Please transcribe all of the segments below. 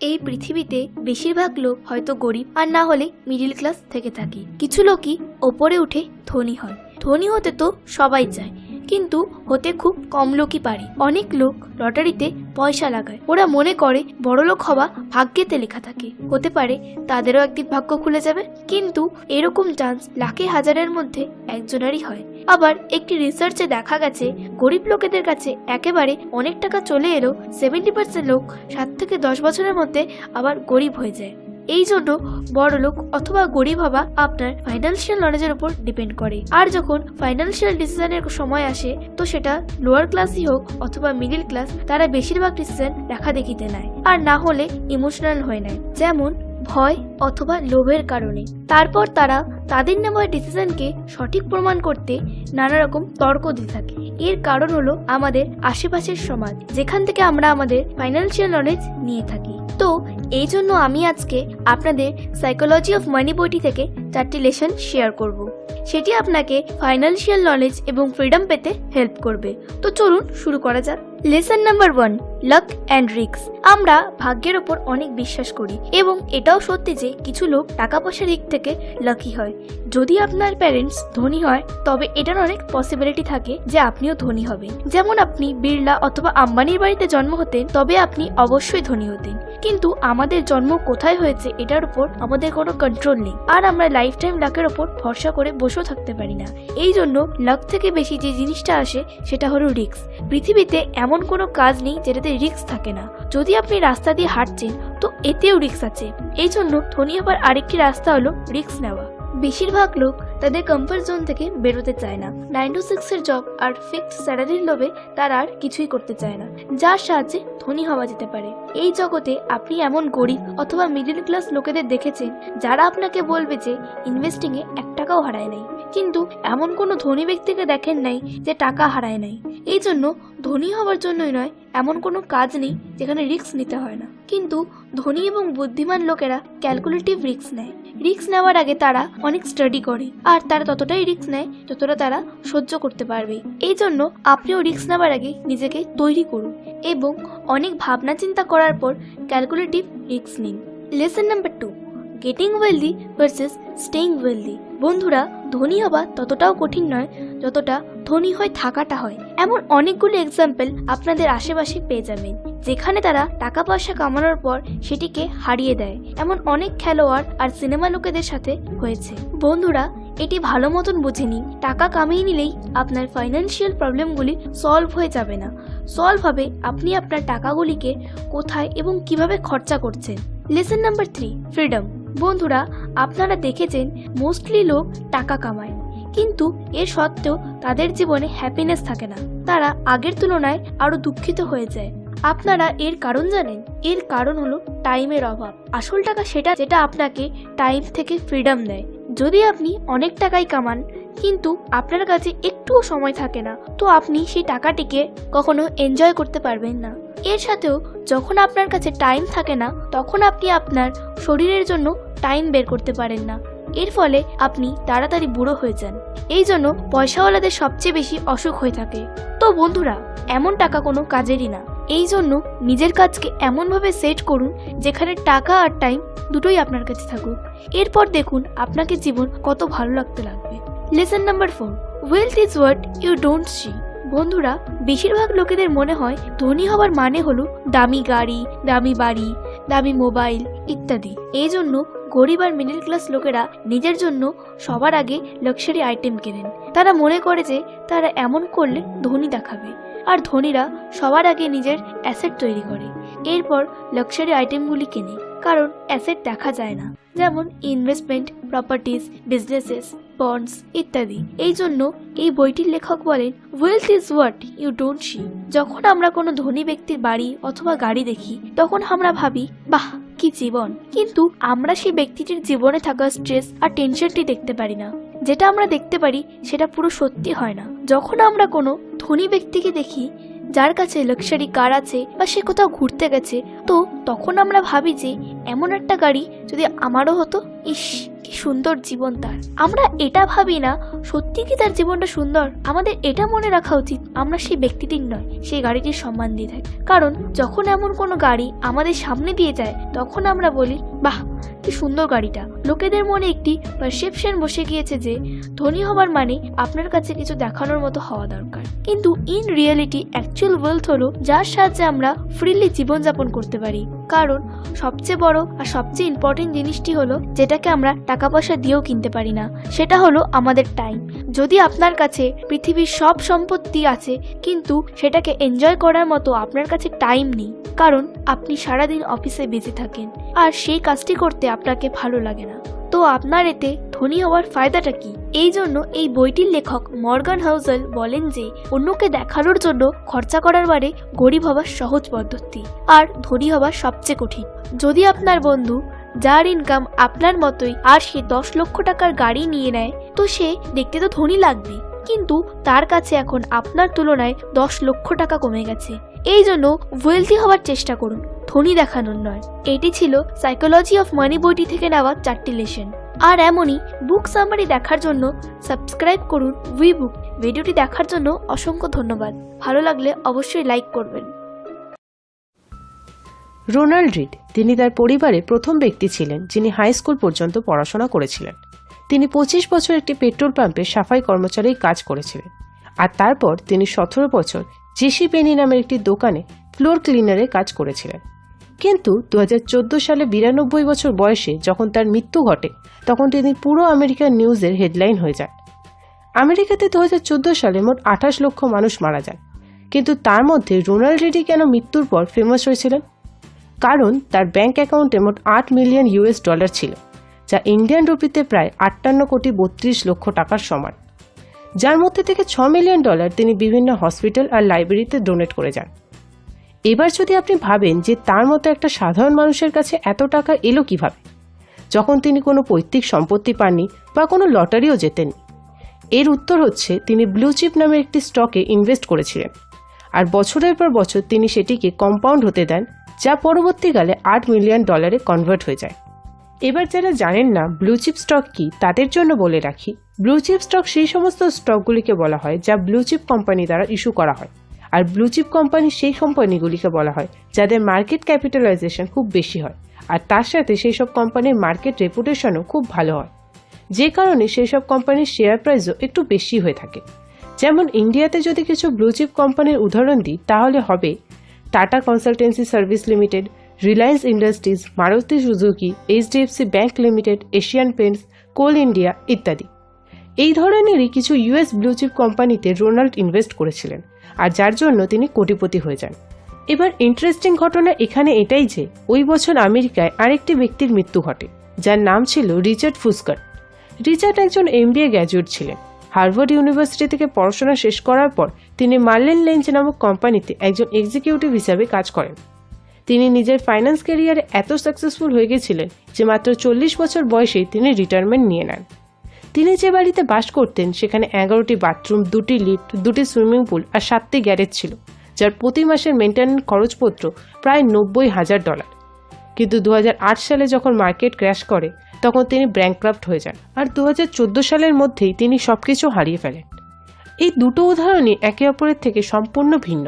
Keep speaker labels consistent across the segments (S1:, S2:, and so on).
S1: এই পৃথিবীতে বেশিরভাগ লোক হয়তো গরিব, আর না হলে মিডিল ক্লাস থেকে থাকে। কিছু লোকই ওপরে উঠে ধনী হয়। ধনী হতে তো সবাই চায়। কিন্তু হতে খুব কম লোকই পারে। অনেক লোক লটারিতে পয়সা লাগায়। ওরা মনে করে বড়লোক হওয়া ভাগ্যেতে লেখা থাকে। হতে পারে তাদেরও একদিন ভাগ্য খুলে যাবে। কিন্তু এরকম চান্স লাখে হাজারের মধ্যে একজনেরই হয়। আবার একটি রিসার্চে দেখা গেছে, গরিব লোকেদের কাছে একেবারে অনেক টাকা চলে এলেও সেভেন্টি পার্সেন্ট লোক সাত থেকে দশ বছরের মধ্যে আবার গরিব হয়ে যায়। এই জন্য বড় লোক অথবা গরিব হওয়া আপনার ফাইন্যান্সিয়াল নলেজের উপর ডিপেন্ড করে। আর যখন ফাইন্যান্সিয়াল ডিসিশনের সময় আসে, তো সেটা লোয়ার ক্লাসই হোক অথবা মিডিল ক্লাস তারা বেশিরভাগ ডিসিশন দেখা দেখিতে নেয়। আর না হলে ইমোশনাল হয়ে নেয় যেমন ভয় অথবা লোভের কারণে। তারপর তারা তাদের নেওয়া ডিসিশনকে সঠিক প্রমাণ করতে নানা রকম তর্ক দিয়ে থাকে। এর কারণ হলো আমাদের আশেপাশের সমাজ, যেখান থেকে আমরা আমাদের ফাইন্যান্সিয়াল নলেজ নিয়ে থাকি। তো এই জন্য আমি আজকে আপনাদের সাইকোলজি অফ মানি বইটি থেকে চারটি লেসন শেয়ার করব। সেটি আপনাকে ফাইন্যান্সিয়াল নলেজ এবং ফ্রিডম পেতে হেল্প করবে। তো চলুন শুরু করা যাক। Lesson number one luck and রিক্স আমরা ভাগ্যের ওপর অনেক বিশ্বাস করি এবং এটাও সত্যি যে কিছু লোক টাকা পয়সার দিক থেকে লাকি হয়। যদি আপনার প্যারেন্টস ধনী হয়, তবে এটার অনেক পসিবিলিটি থাকে যে আপনিও ধনী হবেন। যেমন আপনি বিড়লা অথবা আম্বানির বাড়িতে জন্ম হতেন, তবে আপনি অবশ্যই ধনী হতেন। কিন্তু আমাদের জন্ম কোথায় হয়েছে এটার উপর আমাদের কোনো কন্ট্রোল নেই। আর আমরা লাইফ টাইম লাকের ওপর ভরসা করে বসেও থাকতে পারি না। এই জন্য লাক থেকে বেশি যে জিনিসটা আসে, সেটা হলো রিক্স পৃথিবীতে এমন কোনো কাজ নেই যেটাতে রিক্স থাকে না। যদি আপনি রাস্তা দিয়ে হাঁটছেন, তো এতেও রিক্স আছে। এই জন্য ধনী হবার আরেকটি রাস্তা হলো রিক্স নেওয়া। বেশিরভাগ লোক তাদের কমফর্ট জোন থেকে বেরোতে চায় না। নাইন টু সিক্সের জব আর ফিক্সড স্যালারির লোভে তারা আর কিছুই করতে চায় না। যার সাহায্যে ধনী হওয়া যেতে পারে। এই জগতে আপনি এমন গরিব অথবা মিডিল ক্লাস লোকেদের দেখেছেন যারা আপনাকে বলবে যে ইনভেস্টিং এ এক টাকাও হারায় নাই। কিন্তু এমন কোনো ধনী ব্যক্তিকে দেখেন নাই যে টাকা হারায় নাই। এই জন্য ধনী হওয়ার জন্যই নয়, এমন কোনো কাজ নেই যেখানে রিস্ক নিতে হয় না। কিন্তু ধনী এবং বুদ্ধিমান লোকেরা ক্যালকুলেটিভ রিস্ক নেয়। রিস্ক নেওয়ার আগে তারা অনেক স্টাডি করে আর তারা ততটাই রিস্ক নেয় যতটা তারা সহ্য করতে পারবে। এই জন্য আপনিও রিস্ক নেওয়ার আগে নিজেকে তৈরি করুন এবং অনেক ভাবনা চিন্তা করার পর ক্যালকুলেটিভ রিস্ক নিন। Lesson number two getting wealthy versus staying wealthy বন্ধুরা, ধনী হওয়া ততটাও কঠিন নয় যতটা ধনী হয়ে থাকাটা হয়। এমন অনেকগুলো এক্সাম্পল আপনাদের আশেপাশে পেয়ে যাবেন, যেখানে তারা টাকা পয়সা কামানোর পর সেটিকে হারিয়ে দেয়। এমন অনেক খেলোয়াড় আর সিনেমা লোকেদের সাথে হয়েছে। বন্ধুরা এটি ভালো মতন বুঝে নিন টাকা কামিয়ে নিলেই আপনার ফাইন্যান্সিয়াল প্রবলেমগুলি সলভ হয়ে যাবে না। সলভ হবে আপনি আপনার টাকাগুলিকে কোথায় এবং কীভাবে খরচা করছেন। লেসন নাম্বার থ্রি ফ্রিডম বন্ধুরা, আপনারা দেখেছেন মোস্টলি লোক টাকা কামায়। কিন্তু এর সত্ত্বেও তাদের জীবনে হ্যাপিনেস থাকে না। তারা আগের তুলনায় আরও দুঃখিত হয়ে যায়। আপনারা এর কারণ জানেন? এর কারণ হলো টাইমের অভাব। আসল টাকা সেটা যেটা আপনাকে টাইম থেকে ফ্রিডম দেয়। যদি আপনি অনেক টাকাই কামান, কিন্তু আপনার কাছে একটুও সময় থাকে না, তো আপনি সেই টাকাটিকে কখনো এনজয় করতে পারবেন না। এর সাথেও যখন আপনার কাছে টাইম থাকে না, তখন আপনি আপনার শরীরের জন্য টাইম বের করতে পারেন না। এর ফলে আপনি তাড়াতাড়ি বুড়ো হয়ে যান। এই জন্য পয়সাওয়ালাদের সবচেয়ে বেশি অসুখ হয়ে থাকে। তো বন্ধুরা, এমন টাকা কোনো কাজেরই না। এই জন্য নিজের কাজকে এমনভাবে সেট করুন যেখানে টাকা আর টাইম দুটোই আপনার কাছে থাকুক। এরপর দেখুন আপনাকে জীবন কত ভালো লাগতে লাগবে। Lesson number four wealth is what you don't see বন্ধুরা, বেশিরভাগ লোকেদের মনে হয় ধনী হওয়ার মানে হলো দামি গাড়ি, দামি বাড়ি, দামি মোবাইল ইত্যাদি। এই জন্য গরিব আর মিডিল ক্লাস লোকেরা নিজের জন্য সবার আগে লাক্সারি আইটেম কেনেন। তারা মনে করে যে তারা এমন করলে ধনী দেখাবে। আর ধনীরা সবার আগে নিজের অ্যাসেট তৈরি করে। এরপর লাক্সারি আইটেমগুলি কেনে। কারণ অ্যাসেট দেখা যায় না। যেমন ইনভেস্টমেন্ট প্রপার্টিজ বিজনেসেস, বন্ডস ইত্যাদি। এই জন্য এই বইটির লেখক বলেন wealth is what you don't see যখন আমরা কোনো ধনী ব্যক্তির বাড়ি অথবা গাড়ি দেখি, তখন আমরা ভাবি, বাহ, কি জীবন। কিন্তু আমরা সেই ব্যক্তিটির জীবনে থাকা স্ট্রেস আর টেনশনটি দেখতে পারি না। যেটা আমরা দেখতে পারি, সেটা পুরো সত্যি হয় না। যখন আমরা কোনো ধনী ব্যক্তিকে দেখি যার কাছে লাক্সারি কার আছে বা সে কোথাও ঘুরতে গেছে, তো তখন আমরা ভাবি যে এমন একটা গাড়ি যদি আমারও হতো, ইস, কি সুন্দর জীবন তার। আমরা এটা ভাবি না, সত্যি কি তার জীবনটা সুন্দর? আমাদের এটা মনে রাখা উচিত, আমরা সেই ব্যক্তিটির নয়, সেই গাড়িটির সম্মান দিয়ে থাকি। কারণ যখন এমন কোনো গাড়ি আমাদের সামনে দিয়ে যায়, তখন আমরা বলি, বাহ কি সুন্দর গাড়িটা। লোকেদের মনে একটি পারসেপশন বসে গিয়েছে যে, ধনী হবার মানে আপনার কাছে কিছু দেখানোর মতো হওয়া দরকার। কিন্তু ইন রিয়েলিটি অ্যাকচুয়াল ওয়েলথ হলো যার সাহায্যে আমরা ফ্রিলি জীবনযাপন করতে পারি। কারণ সবচেয়ে বড় আর সবচেয়ে ইম্পর্টেন্ট জিনিসটি হলো যেটাকে আমরা টাকা পয়সা দিয়েও কিনতে পারি না। সেটা হলো আমাদের টাইম যদি আপনার কাছে পৃথিবীর সব সম্পত্তি আছে, কিন্তু সেটাকে এনজয় করার মতো আপনার কাছে টাইম নেই, কারণ আপনি সারাদিন অফিসে বেঁচে থাকেন। আর সেই কাজটি করতে আপনাকে ভালো লাগে না। তো আপনার এতে ধনী হওয়ার ফায়দাটা কি? এই জন্য এই বইটির লেখক মর্গান হাউজেল বলেন যে, অন্যকে দেখানোর জন্য খরচা করার বারে গরিব হওয়ার সহজ পদ্ধতি, আর ধনী হওয়ার সবচেয়ে কঠিন। যদি আপনার বন্ধু, যার ইনকাম আপনার মতোই, আর সে দশ লক্ষ টাকার গাড়ি নিয়ে নেয়, তো সে দেখতে তো ধনী লাগবে। কিন্তু তার কাছে এখন আপনার তুলনায় দশ লক্ষ টাকা কমে গেছে। এই জন্য ওয়েলথি হওয়ার চেষ্টা করুন। ধনী দেখানোর নয়। এটি ছিল সাইকোলজি অফ মানি বইটি থেকে নেওয়া চারটি লেসন আর এমনই বুক সামারি দেখার জন্য সাবস্ক্রাইব করুন উই বুক ভিডিওটি দেখার জন্য অসংখ্য ধন্যবাদ। ভালো লাগলে অবশ্যই লাইক করবেন।
S2: রোনাল্ড রিড, তিনি তার পরিবারে প্রথম ব্যক্তি ছিলেন, যিনি হাই স্কুল পর্যন্ত পড়াশোনা করেছিলেন। তিনি পঁচিশ বছর একটি পেট্রোল পাম্পে সাফাই কর্মচারী কাজ করেছিলেন। আর তারপর তিনি সতেরো বছর জেসি পেনি নামের একটি দোকানে ফ্লোর ক্লিনারে কাজ করেছিলেন। কিন্তু দু হাজার চোদ্দ সালে বিরানব্বই বছর বয়সে যখন তার মৃত্যু ঘটে, তখন তিনি পুরো আমেরিকান নিউজের হেডলাইন হয়ে যান আমেরিকাতে দু হাজার চোদ্দ সালে মোট আঠাশ লক্ষ মানুষ মারা যান কিন্তু তার মধ্যে রোনাল্ড রেডি কেন মৃত্যুর পর ফেমাস হয়েছিলেন? কারণ তার ব্যাংক অ্যাকাউন্টে মোট আট মিলিয়ন ইউএস ডলার ছিল, যা ইন্ডিয়ান রুপিতে প্রায় আটান্ন কোটি বত্রিশ লক্ষ টাকার সমান। যার মধ্যে থেকে ছ মিলিয়ন ডলার তিনি বিভিন্ন হসপিটাল আর লাইব্রেরিতে ডোনেট করে যান। এবার যদি আপনি ভাবেন যে তার মতো একটা সাধারণ মানুষের কাছে এত টাকা এলো কীভাবে? যখন তিনি কোনো পৈতৃক সম্পত্তি পাননি বা কোনো লটারিও জেতেননি। এর উত্তর হচ্ছে তিনি ব্লু চিপ নামের একটি স্টকে ইনভেস্ট করেছিলেন। আর বছরের পর বছর তিনি সেটিকে কম্পাউন্ড হতে দেন, যা পরবর্তীকালে আট মিলিয়ন ডলারে কনভার্ট হয়ে যায়। এবার যারা জানেন না ব্লু চিপ স্টক কি, তাদের জন্য বলে রাখি ব্লু চিপ স্টক সেই সমস্ত স্টকগুলিকে বলা হয় যা ব্লু চিপ কোম্পানি দ্বারা ইস্যু করা হয়। আর ব্লু চিপ কোম্পানি সেই কোম্পানিগুলিকে বলা হয়, যাদের মার্কেট ক্যাপিটালাইজেশন খুব বেশি হয়। আর তার সাথে সেই সব কোম্পানির মার্কেট রেপুটেশনও খুব ভালো হয়। যে কারণে সেই সব কোম্পানির শেয়ার প্রাইসও একটু বেশি হয়ে থাকে। যেমন ইন্ডিয়াতে যদি কিছু ব্লু চিপ কোম্পানির উদাহরণ দিই, তাহলে হবে Tata consultancy service limited Reliance industries Maruti Suzuki HDFC bank limited Asian paints কোল ইন্ডিয়া ইত্যাদি। এই ধরনেরই কিছু ইউএস ব্লু চিপ কোম্পানিতে রোনাল্ড ইনভেস্ট করেছিলেন। আর যার জন্য তিনি কোটিপতি হয়ে যান। এবার ইন্টারেস্টিং ঘটনা এখানে এটাই যে, ওই বছর আমেরিকায় আরেকটি ব্যক্তির মৃত্যু ঘটে, যার নাম ছিল রিচার্ড ফুসকার। রিচার্ড একজন এমবিএ গ্র্যাজুয়েট ছিলেন। হার্ভার্ড ইউনিভার্সিটি থেকে পড়াশোনা শেষ করার পর তিনি মার্লেন লেঞ্চ নামক কোম্পানিতে একজন এক্সিকিউটিভ হিসাবে কাজ করেন। তিনি নিজের ফাইন্যান্স ক্যারিয়ারে এত সাকসেসফুল হয়ে গেছিলেন যে মাত্র চল্লিশ বছর বয়সেই তিনি রিটায়ারমেন্ট নিয়ে নেন। তিনি যে বাড়িতে বাস করতেন, সেখানে এগারোটি বাথরুম, দুটি লিফট, দুটি সুইমিং পুল আর সাতটি গ্যারেজ ছিল, যার প্রতি মাসের মেনটেন্যান্স খরচপত্র প্রায় নব্বই হাজার ডলার। কিন্তু দু হাজার আট সালে যখন মার্কেট ক্র্যাশ করে, তখন তিনি ব্র্যাঙ্কক্রাফ্ট হয়ে যান আর দু হাজার চোদ্দ সালের মধ্যেই তিনি সবকিছু হারিয়ে ফেলেন। এই দুটো উদাহরণই একে অপরের থেকে সম্পূর্ণ ভিন্ন।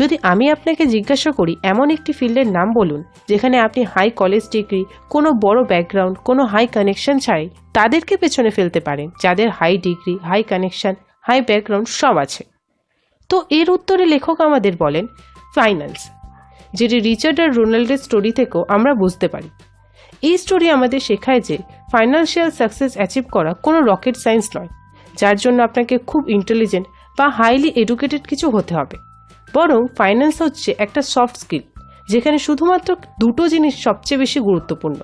S2: যদি আমি আপনাকে জিজ্ঞাসা করি, এমন একটি ফিল্ডের নাম বলুন, যেখানে আপনি হাই কলেজ ডিগ্রি কোনো বড় ব্যাকগ্রাউন্ড কোনো হাই কানেকশন ছাড়াই তাদেরকে পেছনে ফেলতে পারেন, যাদের high degree high connection high background সব আছে। তো এর উত্তরে লেখক আমাদের বলেন ফাইন্যান্স যেটি রিচার্ড আর রোনাল্ডের স্টোরি থেকেও আমরা বুঝতে পারি। এই স্টোরি আমাদের শেখায় যে ফাইন্যান্সিয়াল সাকসেস অ্যাচিভ করা কোনো রকেট সায়েন্স নয়, যার জন্য আপনাকে খুব ইন্টেলিজেন্ট বা হাইলি এডুকেটেড কিছু হতে হবে। বরং ফাইন্যান্স হচ্ছে একটা সফট স্কিল যেখানে শুধুমাত্র দুটো জিনিস সবচেয়ে বেশি গুরুত্বপূর্ণ।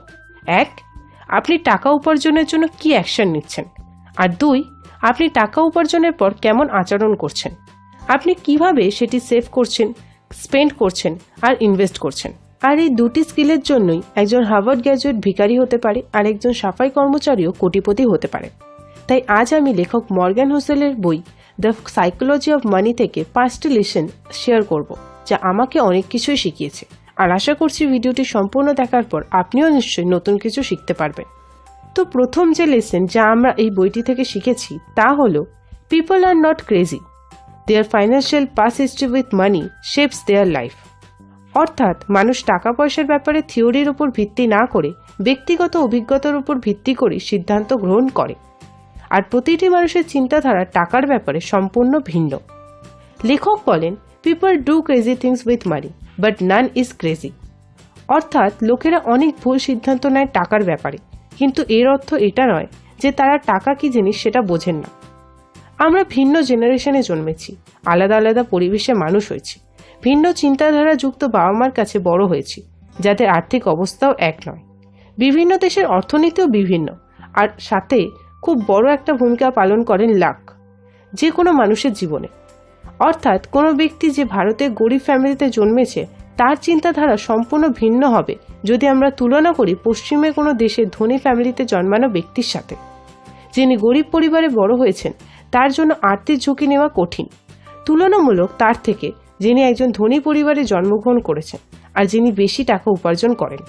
S2: এক, আপনি টাকা উপার্জনের জন্য কি অ্যাকশন নিচ্ছেন? আর দুই, আপনি টাকা উপার্জনের পর কেমন আচরণ করছেন? আপনি কীভাবে সেটি সেভ করছেন স্পেন্ড করছেন, আর ইনভেস্ট করছেন? আর এই দুটি স্কিলের জন্যই একজন হার্ভার্ড গ্র্যাজুয়েট ভিখারি হতে পারে, আর একজন সাফাই কর্মচারীও কোটিপতি হতে পারে। তাই আজ আমি লেখক মর্গ্যান হোসেলের বই দ্য সাইকোলজি অফ মানি থেকে পাঁচটি লেসন শেয়ার করব, যা আমাকে অনেক কিছুই শিখিয়েছে। আর আশা করছি ভিডিওটি সম্পূর্ণ দেখার পর আপনিও নিশ্চয়ই নতুন কিছু শিখতে পারবেন। তো প্রথম যে লেসন যা আমরা এই বইটি থেকে শিখেছি, তা হলো people are not crazy their financial past history with money shapes their life অর্থাৎ, মানুষ টাকা পয়সার ব্যাপারে থিওরির উপর ভিত্তি না করে, ব্যক্তিগত অভিজ্ঞতার উপর ভিত্তি করে সিদ্ধান্ত গ্রহণ করে। আর প্রতিটি মানুষের চিন্তাধারা টাকার ব্যাপারে সম্পূর্ণ ভিন্ন। লেখক বলেন people do crazy things with money but none is crazy অর্থাৎ লোকেরা অনেক ভুল সিদ্ধান্ত নেয় টাকার ব্যাপারে। কিন্তু এর অর্থ এটা নয় যে তারা টাকা কি জিনিস সেটা বোঝেন না। আমরা ভিন্ন জেনারেশনে জন্মেছি, আলাদা আলাদা পরিবেশে মানুষ হয়েছি, ভিন্ন চিন্তাধারা যুক্ত বাবা মার কাছে বড় হয়েছি, যাদের আর্থিক অবস্থাও এক নয়। বিভিন্ন দেশের অর্থনীতিও বিভিন্ন, আর সাথে খুব বড় একটা ভূমিকা পালন করেন লাক, যে কোনো মানুষের জীবনে। অর্থাৎ কোনো ব্যক্তি যে ভারতের গরিব ফ্যামিলিতে জন্মেছে, তার চিন্তাধারা সম্পূর্ণ ভিন্ন হবে যদি আমরা তুলনা করি পশ্চিমে কোনো দেশের ধনী ফ্যামিলিতে জন্মানো ব্যক্তির সাথে। যিনি গরিব পরিবারে বড় হয়েছেন, তার জন্য আর্থিক ঝুঁকি নেওয়া কঠিন। তুলনামূলক তার থেকে যিনি একজন ধনী পরিবারে জন্মগ্রহণ করেছেন আর যিনি বেশি টাকা উপার্জন করেন।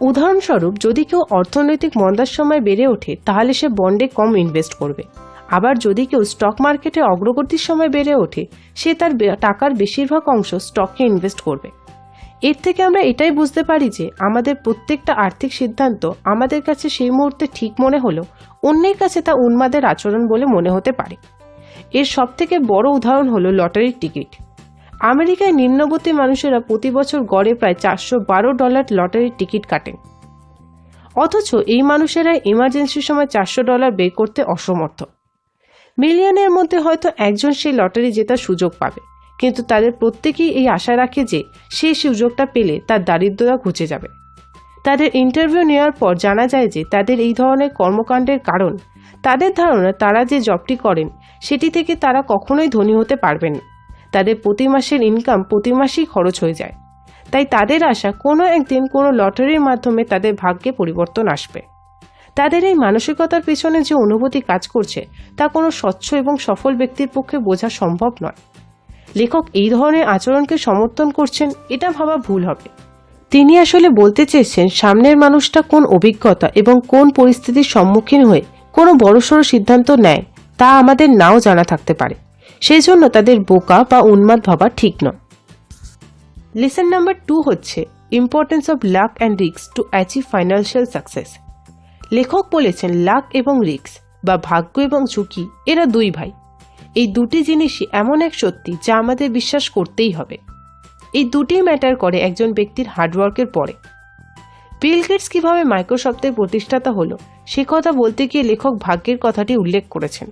S2: উদাহরণস্বরূপ, যদি কেউ অর্থনৈতিক মন্দার সময় বেড়ে ওঠে, তাহলে সে বন্ডে কম ইনভেস্ট করবে। আবার যদি কেউ স্টক মার্কেটে অগ্রগতির সময় বেড়ে ওঠে, সে তার টাকার বেশিরভাগ অংশ স্টকে ইনভেস্ট করবে। এর থেকে আমরা এটাই বুঝতে পারি যে, আমাদের প্রত্যেকটা আর্থিক সিদ্ধান্ত আমাদের কাছে সেই মুহূর্তে ঠিক মনে হলেও অন্যের কাছে তা উন্মাদের আচরণ বলে মনে হতে পারে। এর সবথেকে বড় উদাহরণ হলো লটারির টিকিট। আমেরিকায় নিম্নবর্তী মানুষেরা প্রতি বছর গড়ে প্রায় চারশো বারো ডলার লটারির টিকিট কাটেন অথচ এই মানুষেরা ইমার্জেন্সির সময় চারশো ডলার বের করতে অসমর্থ। মিলিয়নের মধ্যে হয়তো একজন সেই লটারি জেতার সুযোগ পাবে, কিন্তু তাদের প্রত্যেকেই এই আশা রাখে যে সেই সুযোগটা পেলে তার দারিদ্রতা ঘুচে যাবে। তাদের ইন্টারভিউ নেওয়ার পর জানা যায় যে তাদের এই ধরনের কর্মকাণ্ডের কারণ, তাদের ধারণা তারা যে জবটি করেন, সেটি থেকে তারা কখনোই ধনী হতে পারবেন না। তাদের প্রতি মাসের ইনকাম প্রতি মাসেই খরচ হয়ে যায়। তাই তাদের আশা কোনো একদিন কোনো লটারির মাধ্যমে তাদের ভাগ্যে পরিবর্তন আসবে। তাদের এই মানসিকতার পেছনে যে অনুভূতি কাজ করছে, তা কোনো স্বচ্ছ এবং সফল ব্যক্তির পক্ষে বোঝা সম্ভব নয়। লেখক এই ধরনের আচরণকে সমর্থন করছেন, এটা ভাবা ভুল হবে। তিনি আসলে বলতে চেয়েছেন, সামনের মানুষটা কোন অভিজ্ঞতা এবং কোন পরিস্থিতির সম্মুখীন হয়ে কোনো বড়সড় সিদ্ধান্ত নেয়, তা আমাদের নাও জানা থাকতে পারে। সেই জন্য তাদের বোকা বা উন্মাদ ভাবা ঠিক নয়। লেসন নাম্বার টু হচ্ছে ইম্পর্টেন্স অফ লাক অ্যান্ড রিক্স টু অ্যাচিভ ফাইন্যান্সিয়াল সাকসেস লেখক বলেছেন লাক এবং রিক্স বা ভাগ্য এবং ঝুঁকি, এরা দুই ভাই। এই দুটি জিনিসই এমন এক সত্যি যা আমাদের বিশ্বাস করতেই হবে। এই দুটি ম্যাটার করে একজন ব্যক্তির হার্ডওয়ার্কের পরে। বিল গেটস কীভাবে মাইক্রোসফটের প্রতিষ্ঠাতা হলো, সে কথা বলতে গিয়ে লেখক ভাগ্যের কথাটি উল্লেখ করেছেন।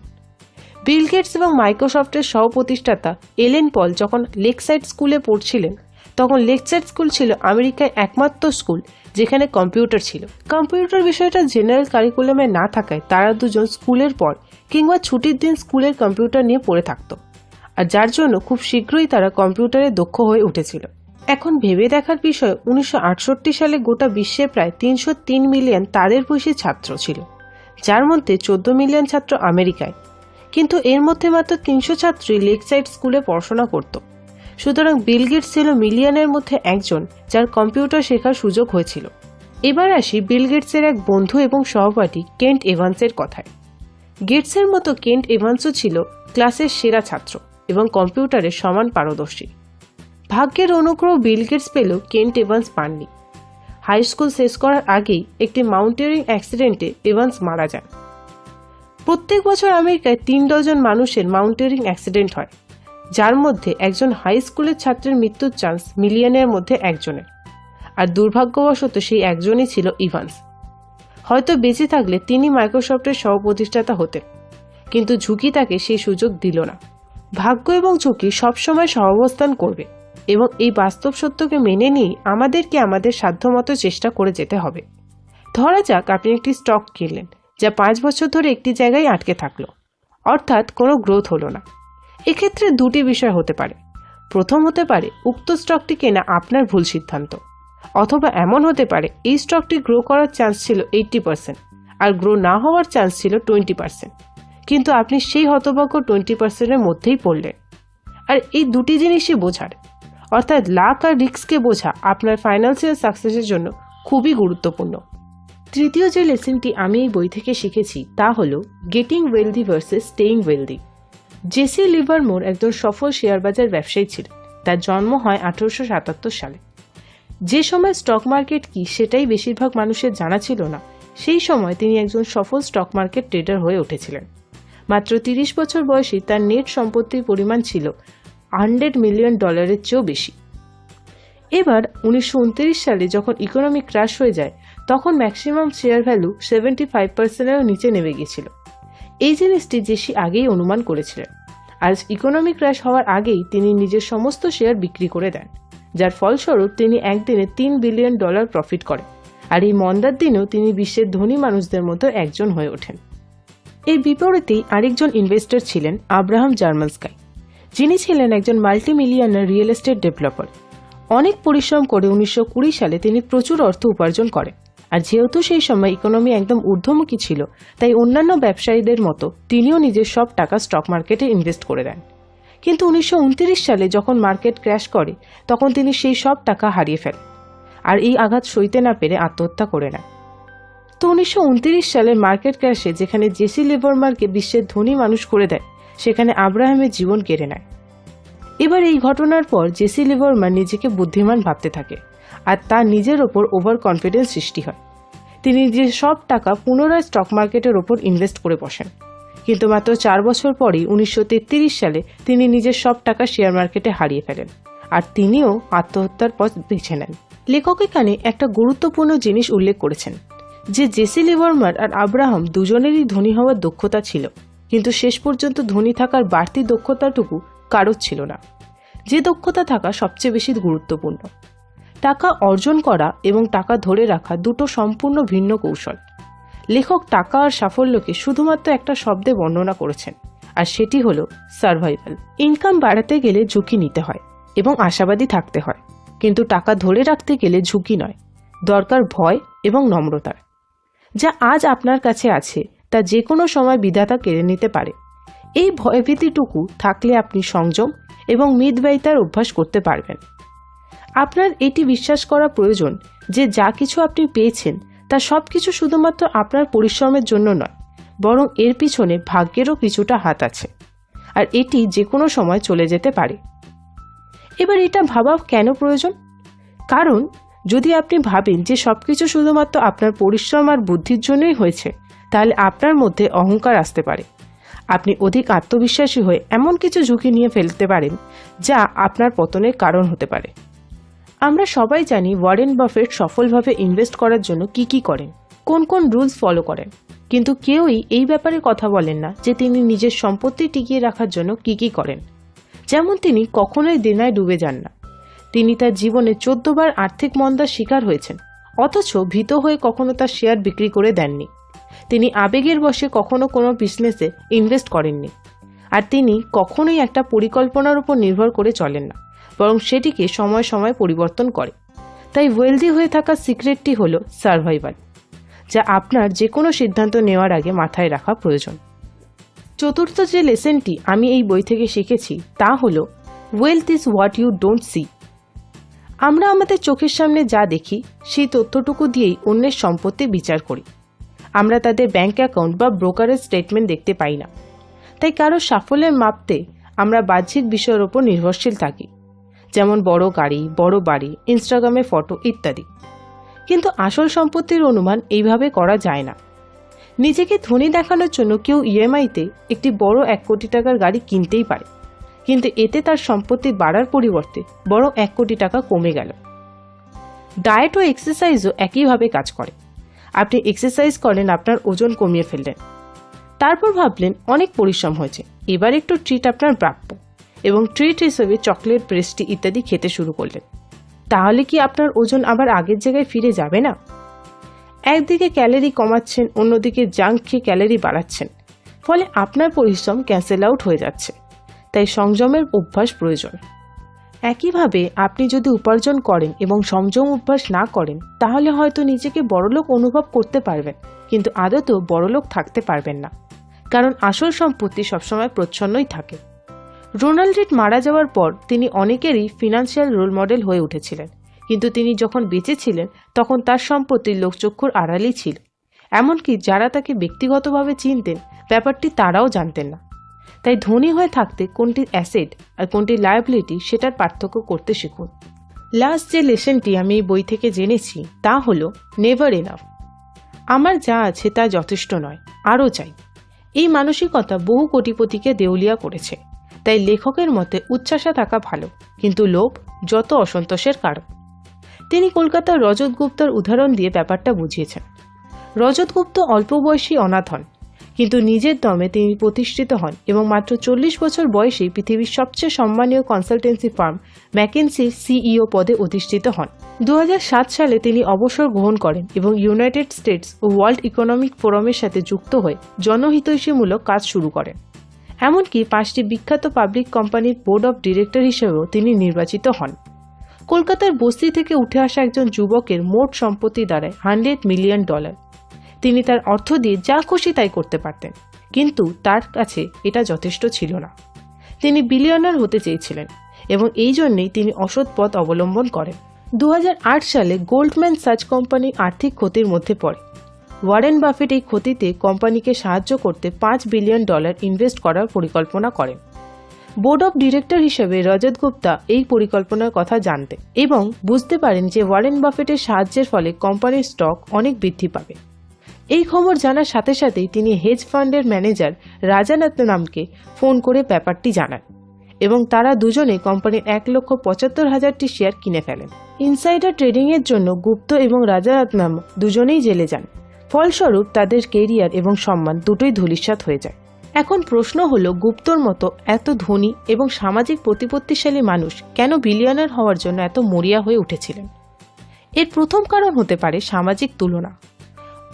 S2: বিল গেটস এবং মাইক্রোসফটের সহ প্রতিষ্ঠাতা এলেন পল যখন লেকসাইড স্কুলে পড়ছিলেন। তখন লেকসাইড স্কুল ছিল আমেরিকায় একমাত্র স্কুল যেখানে কম্পিউটার ছিল। কম্পিউটার বিষয়টা জেনারেল কারিকুলামে না থাকায় তারা দুজন স্কুলের পর কিংবা ছুটির দিন স্কুলের কম্পিউটার নিয়ে পড়ে থাকতো। আর যার জন্য খুব শীঘ্রই তারা কম্পিউটারে দক্ষ হয়ে উঠেছিল। এখন ভেবে দেখার বিষয়, উনিশশো আটষট্টি সালে গোটা বিশ্বে প্রায় তিনশো তিন মিলিয়ন তাদের বয়সী ছাত্র ছিল। যার মধ্যে চোদ্দ মিলিয়ন ছাত্র আমেরিকায়। কিন্তু এর মধ্যে মাত্র তিনশো ছাত্রই লেকসাইড স্কুলে পড়াশোনা করত। সুতরাং বিল গেটস ছিল মিলিয়নের মধ্যে একজন যার কম্পিউটার শেখার সুযোগ হয়েছিল। এবার আসি বিল গেটসের এক বন্ধু এবং সহপাঠী কেন্ট এভান্সের কথায়। গেটসের মতো কেন্ট এভান্সও ছিল ক্লাসের সেরা ছাত্র এবং কম্পিউটারে সমান পারদর্শী। ভাগ্যের অনুগ্রহ বিল গেটস কেন্ট এভান্স পাননি। হাই স্কুল শেষ করার আগেই একটি মাউন্টেনিং অ্যাক্সিডেন্টে এভান্স মারা যান। প্রত্যেক বছর আমেরিকায় তিন ডজন মানুষের মাউন্টেনিং অ্যাক্সিডেন্ট হয়, যার মধ্যে একজন হাই স্কুলের ছাত্রের মৃত্যুর চান্স মিলিয়নের মধ্যে একজনের। আর দুর্ভাগ্যবশত সেই একজনই ছিল ইভান্স। হয়তো বেঁচে থাকলে তিনি মাইক্রোসফটের সহপ্রতিষ্ঠাতা হতেন, কিন্তু ঝুঁকি তাকে সেই সুযোগ দিল না। ভাগ্য এবং ঝুঁকি সবসময় সহাবস্থান করবে এবং এই বাস্তব সত্যকে মেনে নিয়ে আমাদেরকে আমাদের সাধ্যমতো চেষ্টা করে যেতে হবে। ধরা যাক আপনি একটি স্টক কিনলেন যা পাঁচ বছর ধরে একটি জায়গায় আটকে থাকল। অর্থাৎ কোনো গ্রোথ হলো না। এক্ষেত্রে দুটি বিষয় হতে পারে। প্রথম হতে পারে, উক্ত স্টকটি কেনা আপনার ভুল সিদ্ধান্ত। অথবা এমন হতে পারে, এই স্টকটি গ্রো করার চান্স ছিল এইট্টি পার্সেন্ট আর গ্রো না হওয়ার চান্স ছিল টোয়েন্টি পার্সেন্ট। কিন্তু আপনি সেই হতভাগ্য টোয়েন্টি পার্সেন্টের মধ্যেই পড়লেন। আর এই দুটি জিনিসই বোঝার। অর্থাৎ লাক আর রিস্ককে বোঝা আপনার ফাইন্যান্সিয়াল সাকসেসের জন্য খুবই গুরুত্বপূর্ণ। তৃতীয় যে লেসনটি আমি এই বই থেকে শিখেছি, তা হল, getting wealthy versus staying wealthy Jesse Livermore একজন সফল শেয়ার বাজার ব্যবসায়ী ছিলেন, তার জন্ম হয় আঠারোশো সাতাত্তর সালে। যে সময় স্টক মার্কেট কি সেটাই বেশিরভাগ মানুষের জানা ছিল না, সেই সময় তিনি একজন সফল স্টক মার্কেট ট্রেডার হয়ে উঠেছিলেন। মাত্র তিরিশ বছর বয়সে তার নেট সম্পত্তির পরিমাণ ছিল হান্ড্রেড মিলিয়ন ডলারের চেয়েও বেশি। এবার উনিশশো উনত্রিশ সালে যখন ইকোনমি ক্রাশ হয়ে যায় তখন maximum share value seventy five পার্সেন্টেরও নিচে নেমে গিয়েছিল। এই জিনিসটি জেসি আগেই অনুমান করেছিলেন। আর ইকোনমি ক্র্যাশ হওয়ার আগেই তিনি নিজের সমস্ত শেয়ার বিক্রি করে দেন। যার ফলস্বরূপ তিনি একদিনে তিন বিলিয়ন ডলার প্রফিট করেন। আর এই মন্দার দিনেও তিনি বিশ্বের ধনী মানুষদের মতো একজন হয়ে ওঠেন। এর বিপরীতেই আরেকজন ইনভেস্টর ছিলেন আব্রাহাম জার্মানস্কাই। যিনি ছিলেন একজন multi millionaire real estate developer অনেক পরিশ্রম করে উনিশশো কুড়ি সালে তিনি প্রচুর অর্থ উপার্জন করেন। আর যেহেতু সেই সময় ইকোনমি একদম ঊর্ধ্বমুখী ছিল, তাই অন্যান্য ব্যবসায়ীদের মতো তিনিও নিজের সব টাকা স্টক মার্কেটে ইনভেস্ট করে দেন কিন্তু উনিশশো উনত্রিশ সালে যখন মার্কেট ক্র্যাশ করে, তখন তিনি সেই সব টাকা হারিয়ে ফেলেন আর এই আঘাত সইতে না পেরে আত্মহত্যা করে নেন। তো উনিশশো সালে মার্কেট ক্র্যাশে যেখানে জেসি লিভারমারকে বিশ্বের ধনী মানুষ করে দেয়, সেখানে আব্রাহামের জীবন কেড়ে নেয়। এবার এই ঘটনার পর জেসি লিভারমান নিজেকে বুদ্ধিমান ভাবতে থাকে আর তার নিজের ওপর ওভার কনফিডেন্স সৃষ্টি হয়। তিনি যে সব টাকা পুনরায় স্টক মার্কেটের ওপর ইনভেস্ট করে বসেন। কিন্তু মাত্র চার বছর পরই উনিশশো সালে তিনি নিজের সব টাকা শেয়ার মার্কেটে হারিয়ে ফেলেন আর তিনিও আত্মহত্যার পথ বেছে নেন। লেখক এখানে একটা গুরুত্বপূর্ণ জিনিস উল্লেখ করেছেন, যে জেসি লিভারমার আর আব্রাহাম দুজনেরই ধনী হওয়ার দক্ষতা ছিল, কিন্তু শেষ পর্যন্ত ধনী থাকার বাড়তি দক্ষতাটুকু কারোর ছিল না। যে দক্ষতা থাকা সবচেয়ে বেশি গুরুত্বপূর্ণ। টাকা অর্জন করা এবং টাকা ধরে রাখা দুটো সম্পূর্ণ ভিন্ন কৌশল। লেখক টাকা আর সাফল্যকে শুধুমাত্র একটা শব্দে বর্ণনা করেছেন, আর সেটি হল সার্ভাইভাল ইনকাম বাড়াতে গেলে ঝুঁকি নিতে হয় এবং আশাবাদী থাকতে হয়, কিন্তু টাকা ধরে রাখতে গেলে ঝুঁকি নয়, দরকার ভয় এবং নম্রতার। যা আজ আপনার কাছে আছে, তা যে কোনো সময় বিধাতা কেড়ে নিতে পারে। এই ভয়ভীতিটুকু থাকলে আপনি সংযম এবং মিতব্যয়িতার অভ্যাস করতে পারবেন। আপনার এটি বিশ্বাস করা প্রয়োজন যে যা কিছু আপনি পেয়েছেন, তা সব কিছু শুধুমাত্র আপনার পরিশ্রমের জন্য নয়, বরং এর পিছনে ভাগ্যেরও কিছুটা হাত আছে। আর এটি যে কোনো সময় চলে যেতে পারে। এবার এটা ভাবা কেন প্রয়োজন? কারণ, যদি আপনি ভাবেন যে সব কিছু শুধুমাত্র আপনার পরিশ্রম আর বুদ্ধির জন্যই হয়েছে, তাহলে আপনার মধ্যে অহংকার আসতে পারে। আপনি অধিক আত্মবিশ্বাসী হয়ে এমন কিছু ঝুঁকি নিয়ে ফেলতে পারেন, যা আপনার পতনের কারণ হতে পারে। আমরা সবাই জানি ওয়ারেন বাফেট সফলভাবে ইনভেস্ট করার জন্য কি কি করেন, কোন কোন রুলস ফলো করেন। কিন্তু কেউই এই ব্যাপারে কথা বলেন না যে তিনি নিজের সম্পত্তি টিকিয়ে রাখার জন্য কি কি করেন। যেমন তিনি কখনোই দেনায় ডুবে যান না। তিনি তার জীবনে চোদ্দবার আর্থিক মন্দার শিকার হয়েছেন, অথচ ভীত হয়ে কখনো তার শেয়ার বিক্রি করে দেননি। তিনি আবেগের বশে কখনো কোনো বিজনেসে ইনভেস্ট করেননি। আর তিনি কখনোই একটা পরিকল্পনার উপর নির্ভর করে চলেন না। বরং সেটিকে সময় সময় পরিবর্তন করে। তাই ওয়েলদি হয়ে থাকার সিক্রেটটি হলো সার্ভাইভাল, যা আপনার যে কোনো সিদ্ধান্ত নেওয়ার আগে মাথায় রাখা প্রয়োজন। চতুর্থ যে লেসেনটি আমি এই বই থেকে শিখেছি, তা হলো wealth is what you don't see আমরা আমাদের চোখের সামনে যা দেখি, সেই তথ্যটুকু দিয়েই অন্যের সম্পত্তি বিচার করি। আমরা তাদের ব্যাংক অ্যাকাউন্ট বা ব্রোকারের স্টেটমেন্ট দেখতে পাই না। তাই কারও সাফল্যের মাপতে আমরা বাহ্যিক বিষয়ের ওপর নির্ভরশীল থাকি। যেমন বড় গাড়ি, বড় বাড়ি ইনস্টাগ্রামে ফটো ইত্যাদি। কিন্তু আসল সম্পত্তির অনুমান এইভাবে করা যায় না। নিজেকে ধনী দেখানোর জন্য কেউ ইএমআইতে একটি বড় এক কোটি টাকার গাড়ি কিনতেই পারে। কিন্তু এতে তার সম্পত্তি বাড়ার পরিবর্তে বড় এক কোটি টাকা কমে গেল। ডায়েট ও এক্সারসাইজও একইভাবে কাজ করে। আপনি এক্সারসাইজ করেন আপনার ওজন কমিয়ে ফেললেন। তারপর ভাবলেন, অনেক পরিশ্রম হয়েছে। এবার একটু ট্রিট আপনার প্রাপ্য। এবং ট্রিট হিসেবে চকলেট পেস্ট্রি ইত্যাদি খেতে শুরু করলেন। তাহলে কি আপনার ওজন আবার আগের জায়গায় ফিরে যাবে না? একদিকে ক্যালোরি কমাচ্ছেন, অন্যদিকে জাঙ্ক খেয়ে ক্যালোরি বাড়াচ্ছেন। ফলে আপনার পরিশ্রম ক্যান্সেল আউট হয়ে যাচ্ছে। তাই সংযমের অভ্যাস প্রয়োজন। একইভাবে আপনি যদি উপার্জন করেন এবং সংযম অভ্যাস না করেন, তাহলে হয়তো নিজেকে বড়লোক অনুভব করতে পারবেন, কিন্তু আদতেও বড়লোক থাকতে পারবেন না। কারণ আসল সম্পত্তি সবসময় প্রচ্ছন্নই থাকে। রোনাল্ড মারা যাওয়ার পর তিনি অনেকেরই ফিনান্সিয়াল রোল মডেল হয়ে উঠেছিলেন। কিন্তু তিনি যখন বেঁচে ছিলেন তখন তার সম্পত্তি লোকচক্ষুর আড়ালেই ছিল। এমনকি যারা তাকে ব্যক্তিগতভাবে চিনতেন, ব্যাপারটি তারাও জানতেন না। তাই ধনী হয়ে থাকতে কোনটি অ্যাসেট আর কোনটি লায়াবিলিটি সেটার পার্থক্য করতে শিখুন। লাস্ট যে লেসনটি আমি এই বই থেকে জেনেছি, তা হলো, নেভার এনাফ। আমার যা আছে তা যথেষ্ট নয়, আরও চাই। এই মানসিকতা বহু কোটিপতিকে দেউলিয়া করেছে। তাই লেখকের মতে উচ্ছ্বাসা থাকা ভালো, কিন্তু লোভ যত অসন্তোষের কারণ। তিনি কলকাতার রজত গুপ্তার উদাহরণ দিয়ে ব্যাপারটা বুঝিয়েছেন। রজত গুপ্ত অল্প বয়সী অনাথ হন, কিন্তু নিজের দমে তিনি প্রতিষ্ঠিত হন এবং মাত্র চল্লিশ বছর বয়সেই পৃথিবীর সবচেয়ে সম্মানীয় কনসালটেন্সি ফার্ম ম্যাকেন্সির সিইও পদে অধিষ্ঠিত হন। দু হাজার সাত সালে তিনি অবসর গ্রহণ করেন এবং ইউনাইটেড স্টেটস ও ওয়ার্ল্ড ইকোনমিক ফোরামের সাথে যুক্ত হয়ে জনহিতৈষীমূলক কাজ শুরু করেন। এমনকি পাঁচটি বিখ্যাত পাবলিক কোম্পানির বোর্ড অব ডিরেক্টর হিসেবেও তিনি নির্বাচিত হন। কলকাতার বস্তি থেকে উঠে আসা একজন যুবকের মোট সম্পত্তি দাঁড়ায় হান্ড্রেড মিলিয়ন ডলার। তিনি তার অর্থ দিয়ে যা খুশি তাই করতে পারতেন, কিন্তু তার কাছে এটা যথেষ্ট ছিল না। তিনি বিলিয়নার হতে চেয়েছিলেন এবং এই জন্যেই তিনি অসৎ পথ অবলম্বন করেন। দু হাজার আট সালে গোল্ডম্যান সার্চ কোম্পানি আর্থিক ক্ষতির মধ্যে পড়ে। ওয়ারেন বাফেট এই ক্ষতিতে কোম্পানিকে সাহায্য করতে পাঁচ বিলিয়ন ডলার ইনভেস্ট করার পরিকল্পনা করেন। বোর্ড অব ডিরেক্টর হিসেবে রজত গুপ্তা এই পরিকল্পনার কথা জানতেন এবং বুঝতে পারেন যে ওয়ারেন বাফেটের সাহায্যের ফলে কোম্পানির স্টক অনেক বৃদ্ধি পাবে। এই খবর জানার সাথে সাথেই তিনি হেজ ফান্ডের ম্যানেজার রাজানাতনামকে ফোন করে ব্যাপারটি জানান এবং তারা দুজনে কোম্পানির এক লক্ষ পঁচাত্তর হাজারটি শেয়ার কিনে ফেলেন। ইনসাইডার ট্রেডিংয়ের জন্য গুপ্ত এবং রাজারত্নাম দুজনেই জেলে যান। ফলস্বরূপ তাদের কেরিয়ার এবং সম্মান দুটোই ধূলিসাৎ হয়ে যায়। এখন প্রশ্ন হলো, গুপ্তর মতো এত ধনী এবং সামাজিক প্রতিপত্তিশালী মানুষ কেন বিলিয়নার হওয়ার জন্য এত মরিয়া হয়ে উঠেছিলেন? এর প্রথম কারণ হতে পারে সামাজিক তুলনা।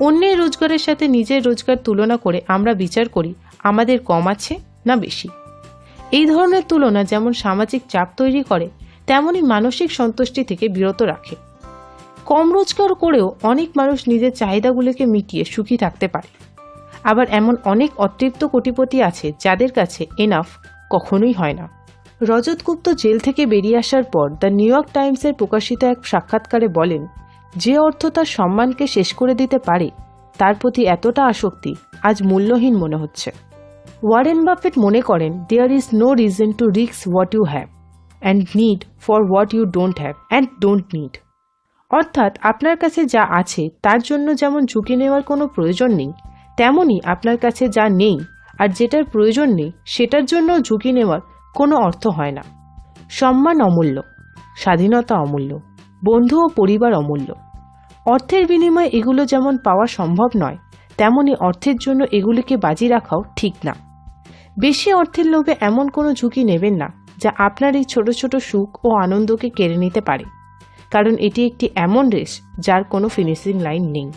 S2: অন্যের রোজগারের সাথে নিজের রোজগার তুলনা করে আমরা বিচার করি, আমাদের কম আছে না বেশি? এই ধরনের তুলনা যেমন সামাজিক চাপ তৈরি করে, তেমনই মানসিক সন্তুষ্টি থেকে বিরত রাখে। কম রোজগার করেও অনেক মানুষ নিজের চাহিদাগুলোকে মিটিয়ে সুখী থাকতে পারে। আবার এমন অনেক অতৃপ্ত কোটিপতি আছে যাদের কাছে এনাফ কখনোই হয় না। রজত গুপ্ত জেল থেকে বেরিয়ে আসার পর দ্য নিউ ইয়র্ক টাইমসের প্রকাশিত এক সাক্ষাৎকারে বলেন, যে অর্থ তার সম্মানকে শেষ করে দিতে পারে, তার প্রতি এতটা আসক্তি আজ মূল্যহীন মনে হচ্ছে। ওয়ারেন বাফেট মনে করেন there is no reason to রিক্স what you have and need for what you don't have and don't need অর্থাৎ আপনার কাছে যা আছে, তার জন্য যেমন ঝুঁকি নেওয়ার কোনো প্রয়োজন নেই, তেমনই আপনার কাছে যা নেই আর যেটার প্রয়োজন নেই, সেটার জন্য ঝুঁকি নেওয়ার কোনো অর্থ হয় না। সম্মান অমূল্য, স্বাধীনতা অমূল্য, বন্ধু ও পরিবার অমূল্য। অর্থের বিনিময়ে এগুলো যেমন পাওয়া সম্ভব নয় তেমনি অর্থের জন্য এগুলিকে বাজি রাখাও ঠিক না। বেশি অর্থের লোভে এমন কোনো ঝুঁকি নেবেন না, যা আপনার এই ছোট ছোট সুখ ও আনন্দকে কেড়ে নিতে পারে। কারণ এটি একটি এমন রেস যার কোনো ফিনিশিং লাইন নেই।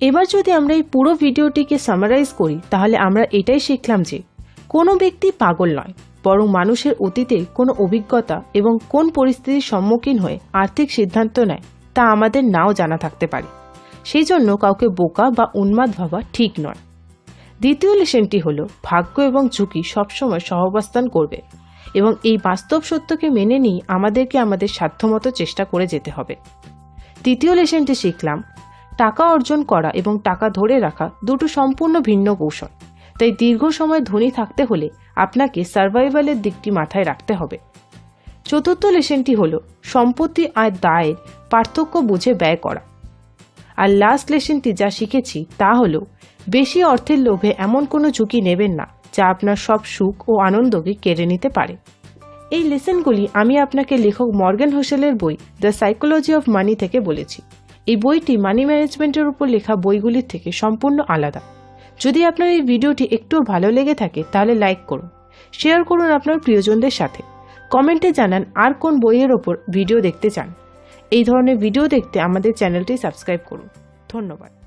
S2: এবার যদি আমরা এই পুরো ভিডিওটিকে সামারাইজ করি, তাহলে আমরা এটাই শিখলাম যে কোনো ব্যক্তি পাগল নয়, বরং মানুষের অতীতে কোনো অভিজ্ঞতা এবং কোন পরিস্থিতির সম্মুখীন হয়ে আর্থিক সিদ্ধান্ত নেয়, তা আমাদের নাও জানা থাকতে পারে। সেই জন্য কাউকে বোকা বা উন্মাদ ভাবা ঠিক নয়। দ্বিতীয় লেশনটি হলো, ভাগ্য এবং ঝুঁকি সবসময় সহাবস্থান করবে। এবং এই বাস্তব সত্যকে মেনে নিয়ে আমাদেরকে আমাদের সাধ্যমতো চেষ্টা করে যেতে হবে। তৃতীয় লেসনটি শিখলাম, টাকা অর্জন করা এবং টাকা ধরে রাখা দুটো সম্পূর্ণ ভিন্ন কৌশল। তাই দীর্ঘ সময় ধনী থাকতে হলে আপনাকে সার্ভাইভালের দিকটি মাথায় রাখতে হবে। চতুর্থ লেসনটি হল, সম্পত্তি আর দায়ের, পার্থক্য বুঝে ব্যয় করা। আর লাস্ট লেসনটি যা শিখেছি তা হলো, বেশি অর্থের লোভে এমন কোনো ঝুঁকি নেবেন না। যা আপনার সব সুখ ও আনন্দকে কেড়ে নিতে পারে। এই লেসনগুলি আমি আপনাকে লেখক মর্গান হোসেলের বই দ্য সাইকোলজি অফ মানি থেকে বলেছি। এই বইটি মানি ম্যানেজমেন্টের উপর লেখা বইগুলির থেকে সম্পূর্ণ আলাদা। যদি আপনার এই ভিডিওটি একটুও ভালো লেগে থাকে, তাহলে লাইক করুন, শেয়ার করুন আপনার প্রিয়জনদের সাথে। কমেন্টে জানান আর কোন বইয়ের ওপর ভিডিও দেখতে চান। এই ধরনের ভিডিও দেখতে আমাদের চ্যানেলটি সাবস্ক্রাইব করুন। ধন্যবাদ।